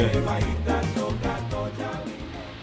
哎。